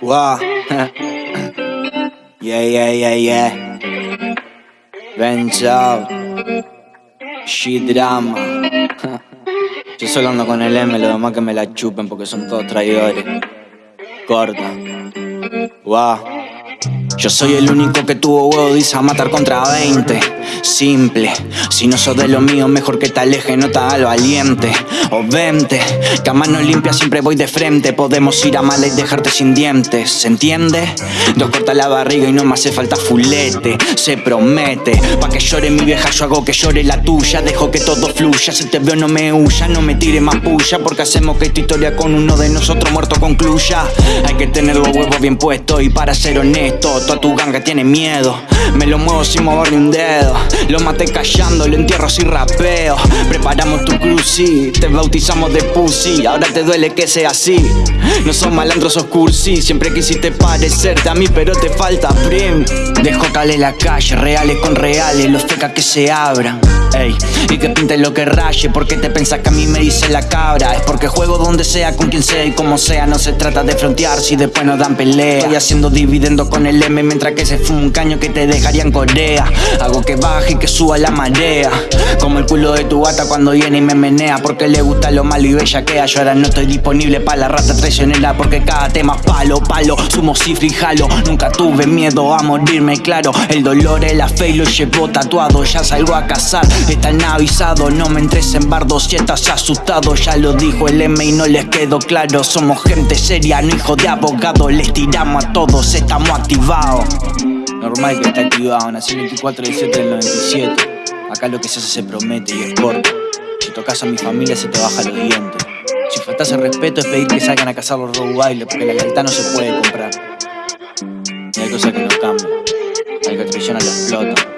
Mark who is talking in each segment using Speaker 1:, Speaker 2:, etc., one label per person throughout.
Speaker 1: Wow. yeah, yeah, yeah, yeah. Out. Shit drama. Yo solo ando con el M, lo demás que me la chupen porque son todos traidores. Corta. Wow. Yo soy el único que tuvo huevo, dice a matar contra 20. Simple, si no sos de lo mío, mejor que te aleje, no te haga valiente. O vente, que a mano limpia siempre voy de frente. Podemos ir a mala y dejarte sin dientes, ¿se entiende? Dos corta la barriga y no me hace falta fulete. Se promete, pa' que llore mi vieja, yo hago que llore la tuya. Dejo que todo fluya, si te veo no me huya, no me tire más puya. Porque hacemos que esta historia con uno de nosotros muerto concluya. Hay que tener los huevos bien puestos y para ser honesto toda tu ganga tiene miedo. Me lo muevo sin mover ni un dedo. Lo maté callando, lo entierro sin rapeo. Preparamos tu cruci, te bautizamos de pussy. Ahora te duele que sea así. No son malandros, sos cursi. Siempre quisiste parecerte a mí, pero te falta prim. Dejo cale la calle, reales con reales, los fecas que se abran. Y que pinten lo que raye, porque te pensás que a mí me dice la cabra. Es porque juego donde sea, con quien sea y como sea. No se trata de frontear si después nos dan pelea. Estoy haciendo dividendo con el M mientras que se fuma un caño que te dejaría en Corea. Hago que baje y que suba la marea. Como el culo de tu gata cuando viene y me menea. Porque le gusta lo malo y bella que Yo ahora no estoy disponible para la rata traicionera. Porque cada tema es palo, palo. Sumo cifra y jalo. Nunca tuve miedo a morirme, claro. El dolor es la fe y lo llevo tatuado. Ya salgo a cazar, están avisados. No me entres en bardo si estás asustado. Ya lo dijo el M y no les quedó claro. Somos gente seria, no hijo de abogado. Les tiramos a todos, estamos activados. Normal que está activado, nací el 24 de 7 del 97. Acá lo que se hace se promete y es corto. Si tocas a mi familia se te baja los dientes. Si faltas el respeto es pedir que salgan a cazar los rottweiler porque la lealtad no se puede comprar. Y hay cosas que no cambian. Hay que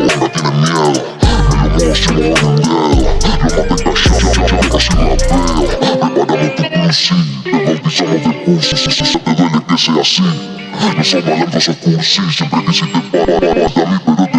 Speaker 2: sí Te bautizamos de cursi, si, si se te duele que sea así No somos malandros o cursi, siempre quisiste parar a mí pero te falta tren